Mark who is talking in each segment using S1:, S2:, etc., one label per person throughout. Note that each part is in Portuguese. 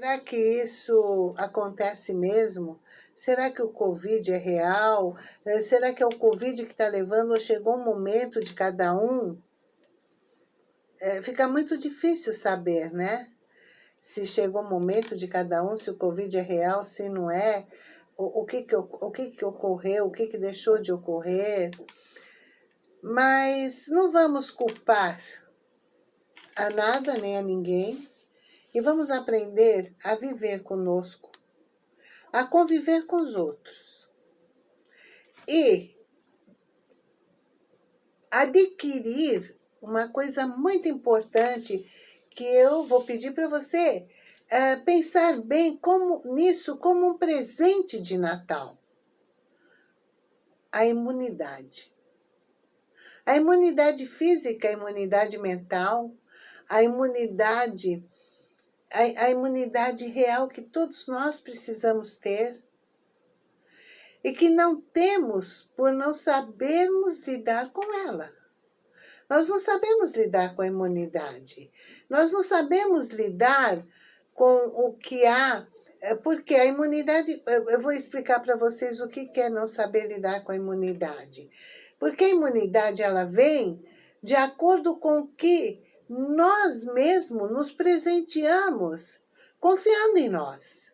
S1: Será que isso acontece mesmo? Será que o Covid é real? Eh, será que é o Covid que está levando ou chegou um momento de cada um? É, fica muito difícil saber, né? Se chegou o momento de cada um, se o Covid é real, se não é, o, o, que, que, o que, que ocorreu, o que, que deixou de ocorrer. Mas não vamos culpar a nada nem a ninguém, e vamos aprender a viver conosco, a conviver com os outros. E adquirir uma coisa muito importante que eu vou pedir para você é, pensar bem como, nisso como um presente de Natal. A imunidade. A imunidade física, a imunidade mental, a imunidade a, a imunidade real que todos nós precisamos ter e que não temos por não sabermos lidar com ela. Nós não sabemos lidar com a imunidade. Nós não sabemos lidar com o que há, é, porque a imunidade, eu vou explicar para vocês o que é não saber lidar com a imunidade. Porque a imunidade, ela vem de acordo com o que nós mesmos nos presenteamos confiando em nós.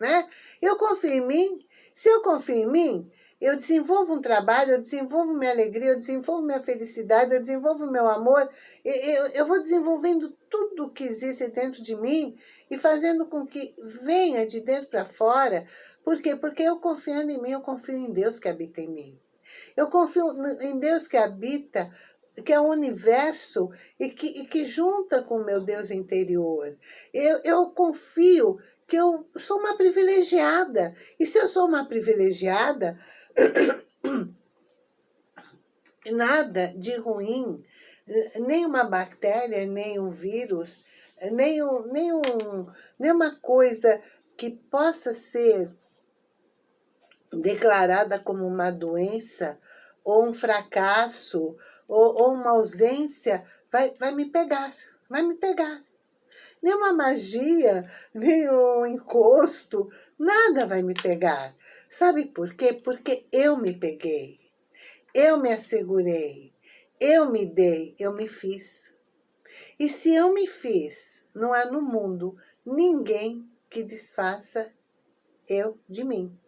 S1: Né? Eu confio em mim, se eu confio em mim, eu desenvolvo um trabalho, eu desenvolvo minha alegria, eu desenvolvo minha felicidade, eu desenvolvo meu amor, eu, eu vou desenvolvendo tudo que existe dentro de mim e fazendo com que venha de dentro para fora. Por quê? Porque eu confiando em mim, eu confio em Deus que habita em mim. Eu confio em Deus que habita que é o universo e que, e que junta com o meu Deus interior. Eu, eu confio que eu sou uma privilegiada. E se eu sou uma privilegiada, nada de ruim, nem uma bactéria, nem um vírus, nem, um, nem, um, nem uma coisa que possa ser declarada como uma doença ou um fracasso, ou, ou uma ausência, vai, vai me pegar, vai me pegar. Nenhuma magia, nenhum encosto, nada vai me pegar. Sabe por quê? Porque eu me peguei, eu me assegurei, eu me dei, eu me fiz. E se eu me fiz, não há no mundo ninguém que desfaça eu de mim.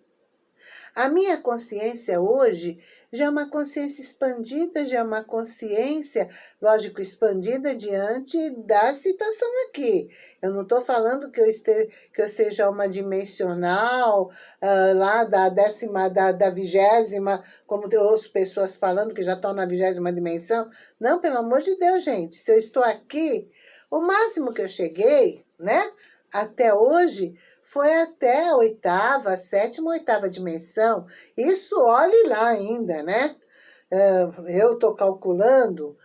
S1: A minha consciência hoje já é uma consciência expandida, já é uma consciência, lógico, expandida diante da citação aqui. Eu não estou falando que eu, este, que eu seja uma dimensional, uh, lá da décima, da, da vigésima, como eu ouço pessoas falando que já estão na vigésima dimensão. Não, pelo amor de Deus, gente, se eu estou aqui, o máximo que eu cheguei, né, até hoje, foi até a oitava, sétima, oitava dimensão. Isso olhe lá ainda, né? É, eu estou calculando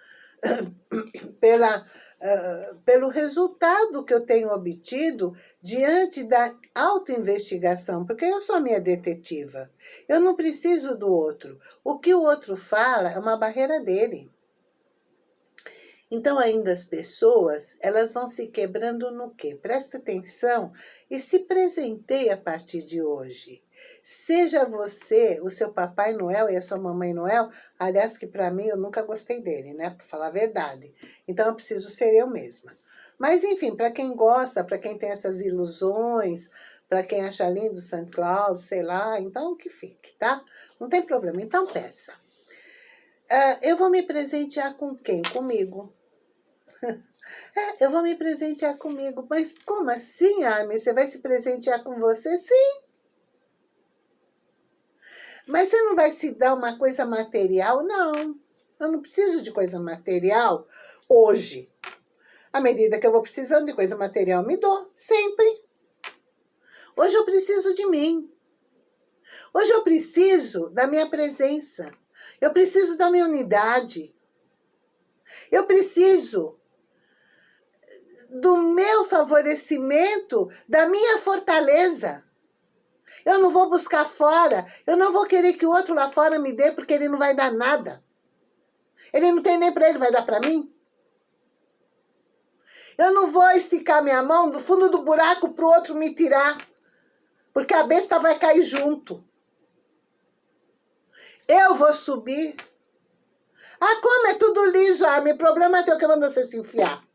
S1: pela, uh, pelo resultado que eu tenho obtido diante da autoinvestigação, porque eu sou a minha detetiva. Eu não preciso do outro. O que o outro fala é uma barreira dele. Então, ainda as pessoas, elas vão se quebrando no quê? Presta atenção e se presenteie a partir de hoje. Seja você, o seu Papai Noel e a sua Mamãe Noel, aliás, que para mim eu nunca gostei dele, né? Para falar a verdade. Então, eu preciso ser eu mesma. Mas, enfim, para quem gosta, para quem tem essas ilusões, para quem acha lindo Santa Claus, sei lá, então que fique, tá? Não tem problema, então peça. Uh, eu vou me presentear com quem? Comigo. É, eu vou me presentear comigo. Mas como assim, Armin? Você vai se presentear com você? Sim. Mas você não vai se dar uma coisa material? Não. Eu não preciso de coisa material hoje. À medida que eu vou precisando de coisa material, me dou. Sempre. Hoje eu preciso de mim. Hoje eu preciso da minha presença. Eu preciso da minha unidade. Eu preciso do meu favorecimento, da minha fortaleza. Eu não vou buscar fora, eu não vou querer que o outro lá fora me dê, porque ele não vai dar nada. Ele não tem nem para ele, vai dar para mim? Eu não vou esticar minha mão do fundo do buraco para o outro me tirar. Porque a besta vai cair junto. Eu vou subir. Ah, como é tudo liso? Ah, meu problema é teu que manda você se enfiar.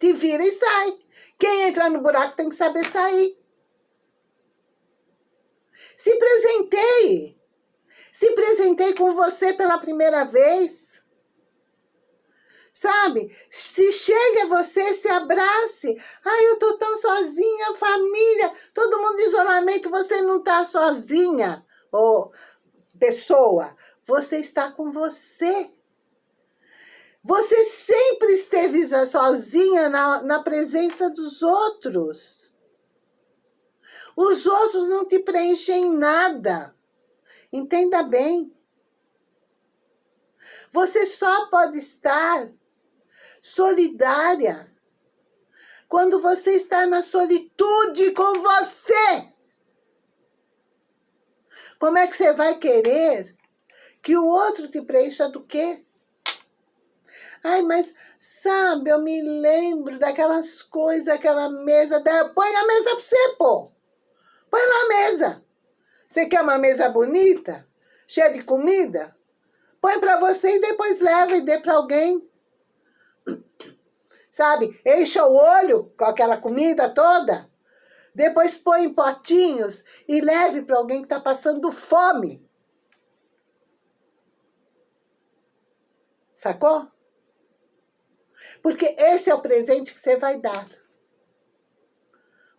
S1: Te vira e sai. Quem entra no buraco tem que saber sair. Se presentei. Se presentei com você pela primeira vez. Sabe? Se chega você, se abrace. Ai, eu tô tão sozinha, família, todo mundo em isolamento, você não tá sozinha. Ô, oh, pessoa, você está com você. Você sempre esteve sozinha na, na presença dos outros. Os outros não te preenchem nada. Entenda bem. Você só pode estar solidária quando você está na solitude com você. Como é que você vai querer que o outro te preencha do quê? Ai, mas sabe, eu me lembro daquelas coisas, aquela mesa. Da... Põe a mesa pra você, pô. Põe lá a mesa. Você quer uma mesa bonita? Cheia de comida? Põe pra você e depois leva e dê pra alguém. Sabe? Encha o olho com aquela comida toda. Depois põe em potinhos e leve para alguém que está passando fome. Sacou? Porque esse é o presente que você vai dar.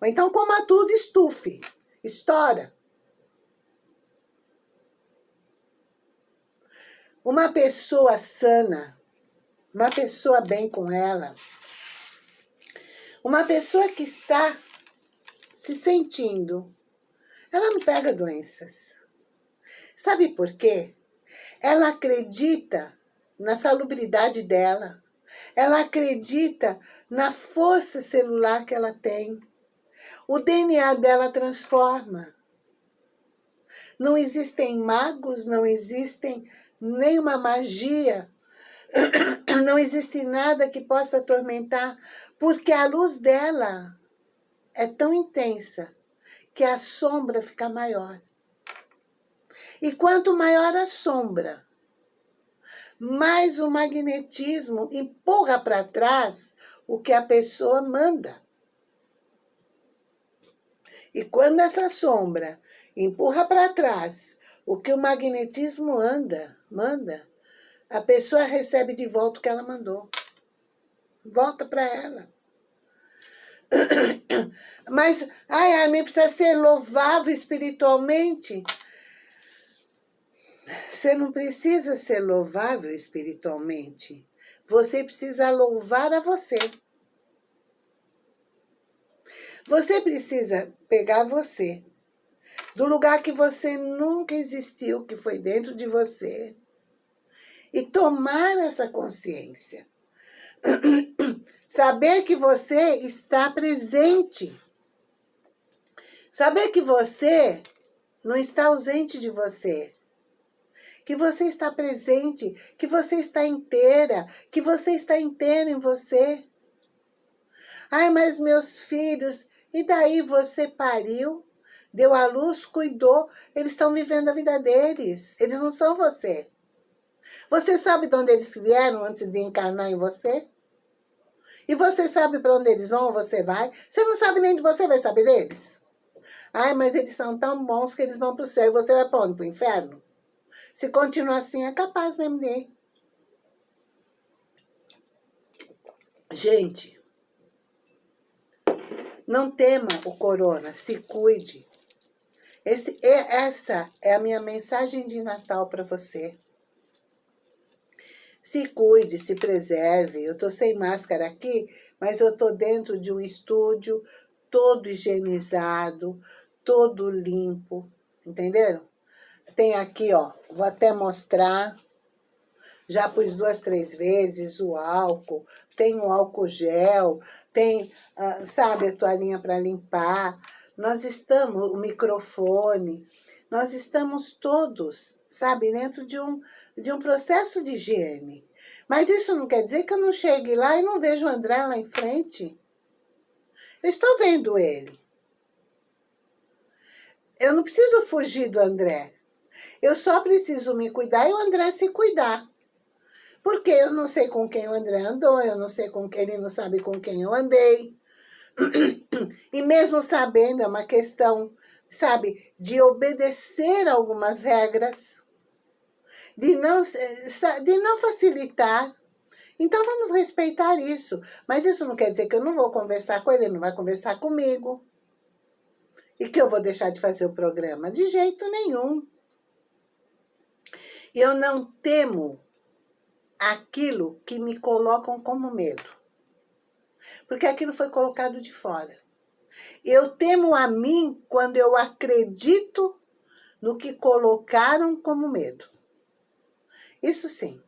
S1: Ou então coma tudo, estufe, estoura. Uma pessoa sana, uma pessoa bem com ela, uma pessoa que está se sentindo, ela não pega doenças. Sabe por quê? Ela acredita na salubridade dela. Ela acredita na força celular que ela tem. O DNA dela transforma. Não existem magos, não existem nenhuma magia, não existe nada que possa atormentar, porque a luz dela é tão intensa que a sombra fica maior. E quanto maior a sombra, mais o magnetismo empurra para trás o que a pessoa manda. E quando essa sombra empurra para trás o que o magnetismo anda, manda, a pessoa recebe de volta o que ela mandou. Volta para ela. Mas, ai, a mim precisa ser louvável espiritualmente. Você não precisa ser louvável espiritualmente. Você precisa louvar a você. Você precisa pegar você, do lugar que você nunca existiu, que foi dentro de você, e tomar essa consciência. Saber que você está presente. Saber que você não está ausente de você que você está presente, que você está inteira, que você está inteiro em você. Ai, mas meus filhos, e daí você pariu, deu à luz, cuidou, eles estão vivendo a vida deles, eles não são você. Você sabe de onde eles vieram antes de encarnar em você? E você sabe para onde eles vão você vai? Você não sabe nem de você vai saber deles? Ai, mas eles são tão bons que eles vão para o céu e você vai para onde? Para o inferno? Se continuar assim, é capaz mesmo de Gente, não tema o corona, se cuide. Esse, essa é a minha mensagem de Natal para você. Se cuide, se preserve. Eu tô sem máscara aqui, mas eu tô dentro de um estúdio todo higienizado, todo limpo, entenderam? Tem aqui, ó, vou até mostrar. Já pus duas, três vezes o álcool. Tem o álcool gel, tem, uh, sabe, a toalhinha para limpar. Nós estamos, o microfone, nós estamos todos, sabe, dentro de um, de um processo de higiene. Mas isso não quer dizer que eu não chegue lá e não vejo o André lá em frente. Eu estou vendo ele. Eu não preciso fugir do André. Eu só preciso me cuidar e o André se cuidar. Porque eu não sei com quem o André andou, eu não sei com quem ele não sabe com quem eu andei. E mesmo sabendo, é uma questão, sabe, de obedecer algumas regras, de não, de não facilitar. Então vamos respeitar isso. Mas isso não quer dizer que eu não vou conversar com ele, ele não vai conversar comigo. E que eu vou deixar de fazer o programa? De jeito nenhum. Eu não temo aquilo que me colocam como medo. Porque aquilo foi colocado de fora. Eu temo a mim quando eu acredito no que colocaram como medo. Isso sim.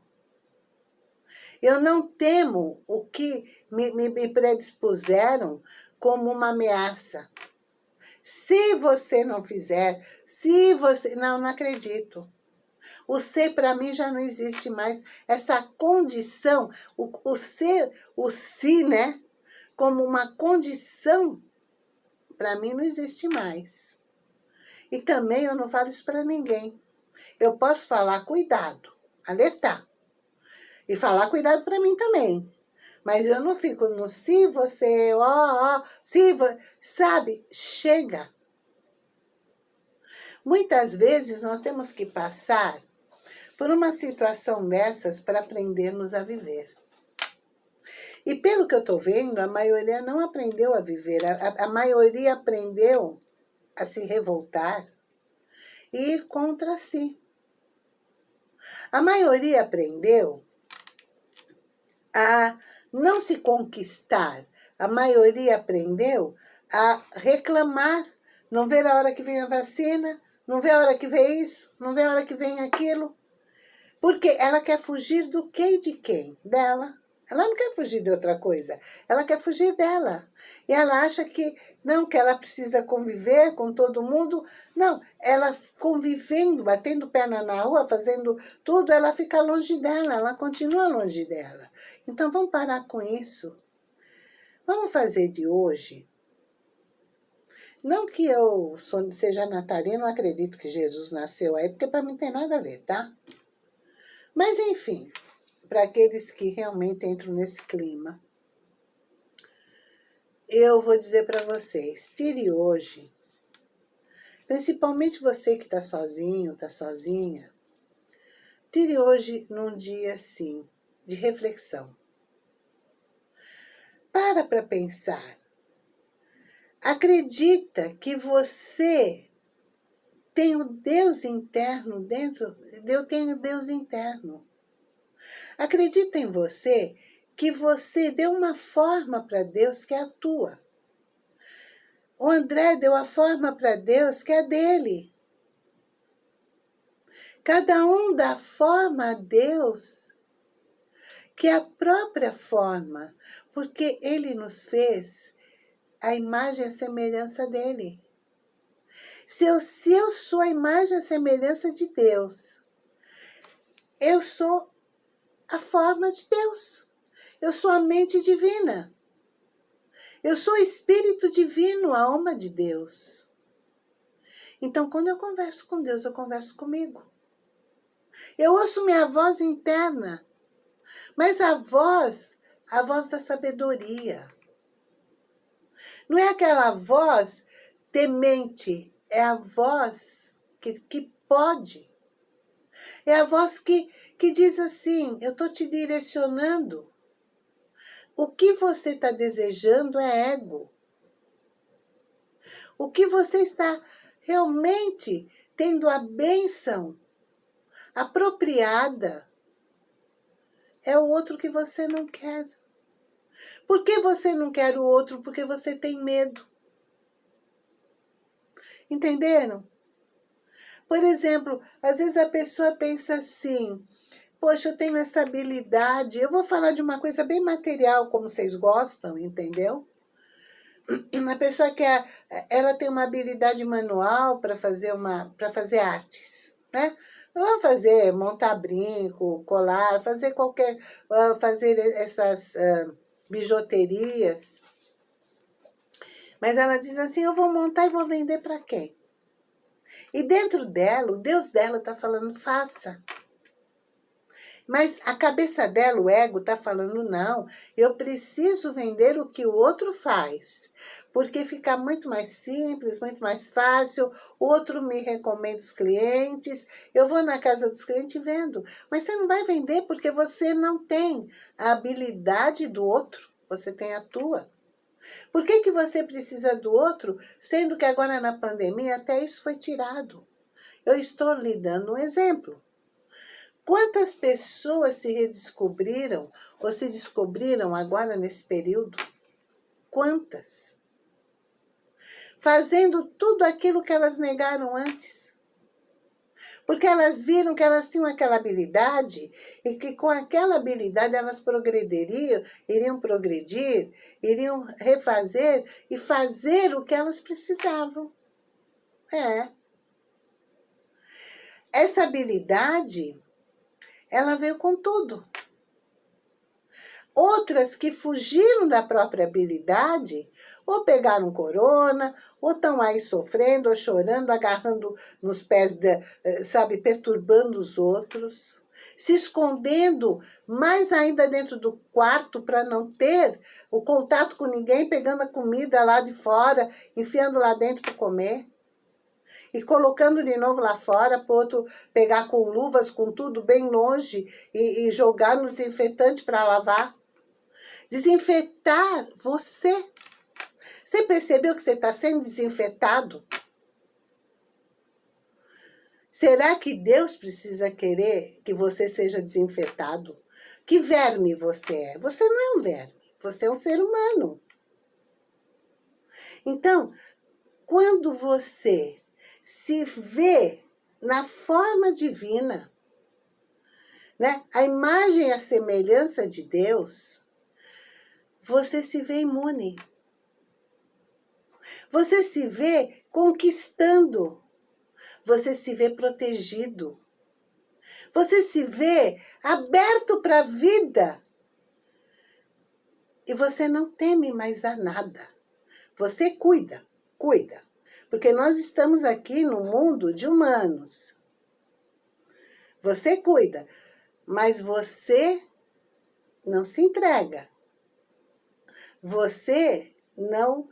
S1: Eu não temo o que me, me, me predispuseram como uma ameaça. Se você não fizer, se você... Não, não acredito. O ser para mim já não existe mais. Essa condição, o, o ser, o si, né? Como uma condição, para mim não existe mais. E também eu não falo isso para ninguém. Eu posso falar cuidado, alertar. E falar cuidado para mim também. Mas eu não fico no se você, ó, ó, se, sabe? Chega. Muitas vezes nós temos que passar por uma situação dessas para aprendermos a viver. E pelo que eu estou vendo, a maioria não aprendeu a viver. A, a, maioria aprendeu a se revoltar e ir contra si. A maioria aprendeu a não se conquistar. A maioria aprendeu a reclamar, não ver a hora que vem a vacina, não vê a hora que vem isso, não vê a hora que vem aquilo. Porque ela quer fugir do que e de quem? Dela. Ela não quer fugir de outra coisa, ela quer fugir dela. E ela acha que, não, que ela precisa conviver com todo mundo. Não, ela convivendo, batendo perna na rua, fazendo tudo, ela fica longe dela, ela continua longe dela. Então vamos parar com isso. Vamos fazer de hoje não que eu seja natalina, não acredito que Jesus nasceu aí, porque para mim tem nada a ver, tá? Mas, enfim, para aqueles que realmente entram nesse clima, eu vou dizer para vocês, tire hoje, principalmente você que está sozinho, está sozinha, tire hoje num dia assim, de reflexão. Para para pensar. Acredita que você tem o Deus interno dentro, eu tenho Deus interno. Acredita em você que você deu uma forma para Deus que é a tua. O André deu a forma para Deus que é dele. Cada um dá forma a Deus, que é a própria forma, porque Ele nos fez a imagem e a semelhança dEle. Se eu, se eu sou a imagem e a semelhança de Deus, eu sou a forma de Deus. Eu sou a mente divina. Eu sou o Espírito Divino, a alma de Deus. Então, quando eu converso com Deus, eu converso comigo. Eu ouço minha voz interna, mas a voz, a voz da sabedoria. Não é aquela voz temente, é a voz que, que pode. É a voz que, que diz assim, eu estou te direcionando. O que você está desejando é ego. O que você está realmente tendo a bênção apropriada é o outro que você não quer. Por que você não quer o outro? Porque você tem medo. Entenderam? Por exemplo, às vezes a pessoa pensa assim, poxa, eu tenho essa habilidade, eu vou falar de uma coisa bem material, como vocês gostam, entendeu? Uma pessoa que ela tem uma habilidade manual para fazer, uma, fazer artes, né? Vamos fazer, montar brinco, colar, fazer qualquer, uh, fazer essas uh, bijuterias. Mas ela diz assim, eu vou montar e vou vender para quem? E dentro dela, o Deus dela está falando, faça. Mas a cabeça dela, o ego, está falando, não, eu preciso vender o que o outro faz, porque fica muito mais simples, muito mais fácil, o outro me recomenda os clientes, eu vou na casa dos clientes e vendo. Mas você não vai vender porque você não tem a habilidade do outro, você tem a tua. Por que, que você precisa do outro, sendo que agora na pandemia até isso foi tirado? Eu estou lhe dando um exemplo. Quantas pessoas se redescobriram ou se descobriram agora nesse período? Quantas? Fazendo tudo aquilo que elas negaram antes. Porque elas viram que elas tinham aquela habilidade e que com aquela habilidade elas progrediriam, iriam progredir, iriam refazer e fazer o que elas precisavam. É. Essa habilidade ela veio com tudo. Outras que fugiram da própria habilidade, ou pegaram corona, ou estão aí sofrendo, ou chorando, agarrando nos pés, de, eh, sabe, perturbando os outros, se escondendo mais ainda dentro do quarto para não ter o contato com ninguém, pegando a comida lá de fora, enfiando lá dentro para comer e colocando de novo lá fora para outro pegar com luvas, com tudo bem longe e, e jogar no desinfetante para lavar. Desinfetar você. Você percebeu que você está sendo desinfetado? Será que Deus precisa querer que você seja desinfetado? Que verme você é? Você não é um verme, você é um ser humano. Então, quando você se vê na forma divina, né? a imagem e a semelhança de Deus, você se vê imune. Você se vê conquistando. Você se vê protegido. Você se vê aberto para a vida. E você não teme mais a nada. Você cuida, cuida. Porque nós estamos aqui no mundo de humanos. Você cuida, mas você não se entrega. Você não,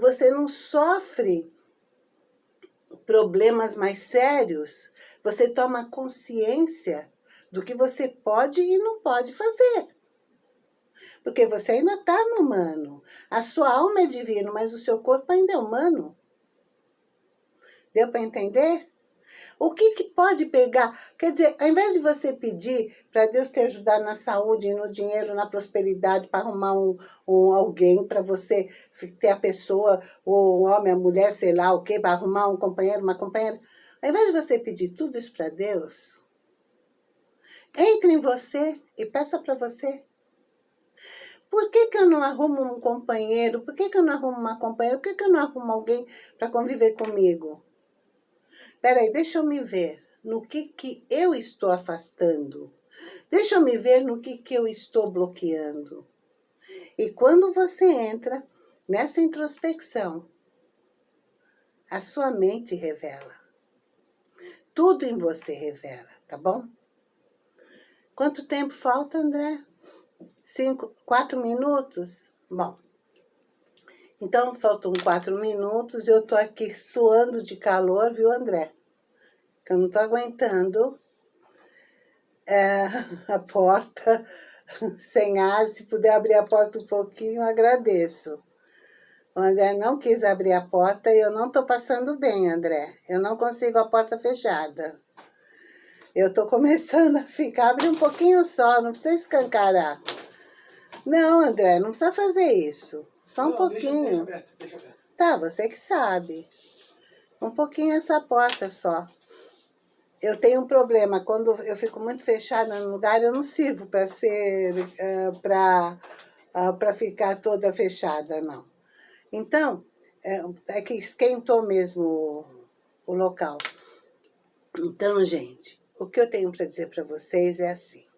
S1: você não sofre problemas mais sérios. Você toma consciência do que você pode e não pode fazer. Porque você ainda está no humano. A sua alma é divina, mas o seu corpo ainda é humano. Deu para entender? O que, que pode pegar? Quer dizer, ao invés de você pedir para Deus te ajudar na saúde, no dinheiro, na prosperidade, para arrumar um, um alguém, para você ter a pessoa, ou um homem, a mulher, sei lá o quê, para arrumar um companheiro, uma companheira. Ao invés de você pedir tudo isso para Deus, entre em você e peça para você. Por que, que eu não arrumo um companheiro? Por que, que eu não arrumo uma companheira? Por que, que eu não arrumo alguém para conviver comigo? Peraí, deixa eu me ver no que, que eu estou afastando. Deixa eu me ver no que, que eu estou bloqueando. E quando você entra nessa introspecção, a sua mente revela. Tudo em você revela, tá bom? Quanto tempo falta, André? Cinco, quatro minutos? Bom, então, faltam quatro minutos e eu tô aqui suando de calor, viu, André? Eu não tô aguentando é, a porta sem ar. Se puder abrir a porta um pouquinho, agradeço. O André não quis abrir a porta e eu não tô passando bem, André. Eu não consigo a porta fechada. Eu tô começando a ficar, abre um pouquinho só, não precisa escancarar. Não, André, não precisa fazer isso. Só um não, pouquinho. Deixa, deixa deixa Tá, você que sabe. Um pouquinho essa porta só. Eu tenho um problema, quando eu fico muito fechada no lugar, eu não sirvo para ser, uh, para uh, para ficar toda fechada, não. Então, é, é que esquentou mesmo o, o local. Então, gente, o que eu tenho para dizer para vocês é assim.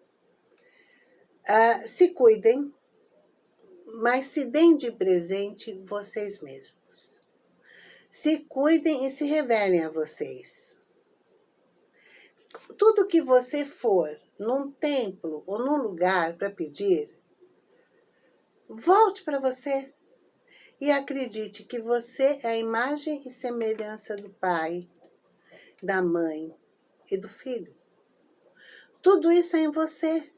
S1: Uh, se cuidem, mas se deem de presente vocês mesmos. Se cuidem e se revelem a vocês. Tudo que você for num templo ou num lugar para pedir, volte para você e acredite que você é a imagem e semelhança do pai, da mãe e do filho. Tudo isso é em você.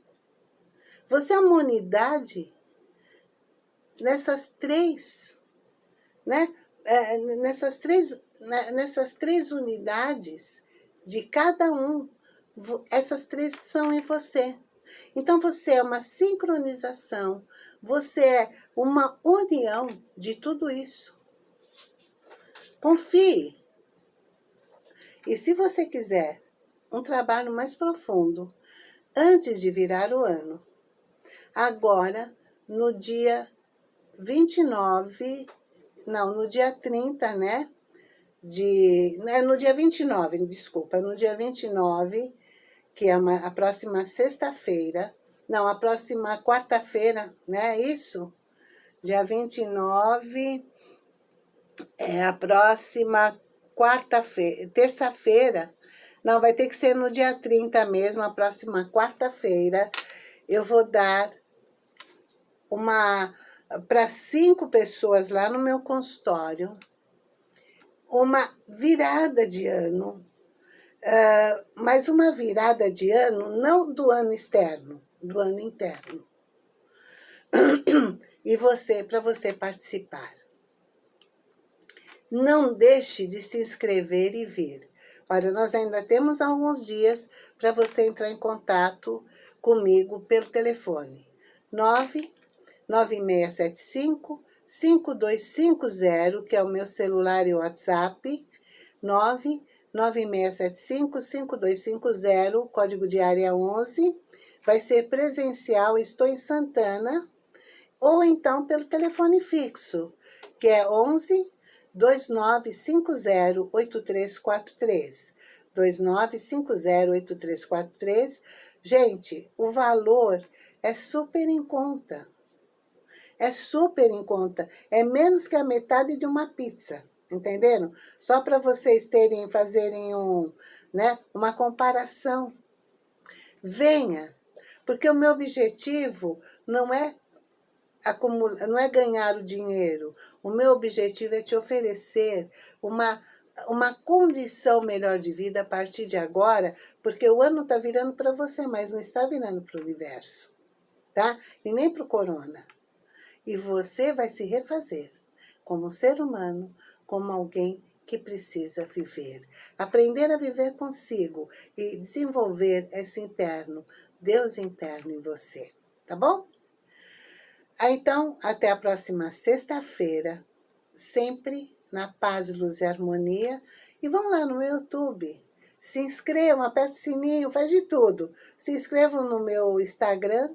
S1: Você é uma unidade nessas três, né? É, nessas, três, né? nessas três unidades de cada um, essas três são em você. Então, você é uma sincronização, você é uma união de tudo isso. Confie. E se você quiser um trabalho mais profundo, antes de virar o ano, agora, no dia 29, não, no dia 30, né? De, é no dia 29, desculpa, no dia 29, que é uma, a próxima sexta-feira, não, a próxima quarta-feira, né? Isso? Dia 29, é a próxima quarta-feira, terça-feira, não, vai ter que ser no dia 30 mesmo, a próxima quarta-feira, eu vou dar uma para cinco pessoas lá no meu consultório, uma virada de ano, uh, mas uma virada de ano não do ano externo, do ano interno. E você, para você participar. Não deixe de se inscrever e vir. Olha, nós ainda temos alguns dias para você entrar em contato comigo pelo telefone. 9 9675 5250, que é o meu celular e WhatsApp, 99675 5250, código de área 11, vai ser presencial, estou em Santana, ou então pelo telefone fixo, que é 11 2950 8343. 2950 8343. Gente, o valor é super em conta é super em conta. É menos que a metade de uma pizza, entenderam? Só para vocês terem, fazerem um, né, uma comparação. Venha, porque o meu objetivo não é acumular, não é ganhar o dinheiro. O meu objetivo é te oferecer uma uma condição melhor de vida a partir de agora, porque o ano está virando para você, mas não está virando para o universo, tá? E nem para o corona. E você vai se refazer como ser humano, como alguém que precisa viver. Aprender a viver consigo e desenvolver esse interno, Deus interno em você. Tá bom? Então, até a próxima sexta-feira, sempre na paz, luz e harmonia. E vão lá no YouTube. Se inscrevam, aperte o sininho, faz de tudo. Se inscrevam no meu Instagram,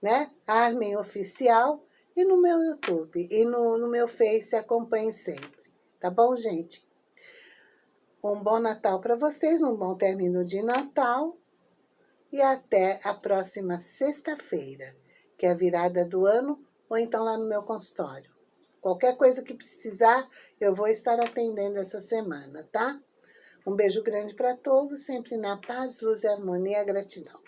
S1: né? Armen Oficial e no meu YouTube, e no, no meu Face, acompanhem sempre. Tá bom, gente? Um bom Natal para vocês, um bom término de Natal. E até a próxima sexta-feira, que é a virada do ano, ou então lá no meu consultório. Qualquer coisa que precisar, eu vou estar atendendo essa semana, tá? Um beijo grande para todos, sempre na paz, luz e harmonia, gratidão.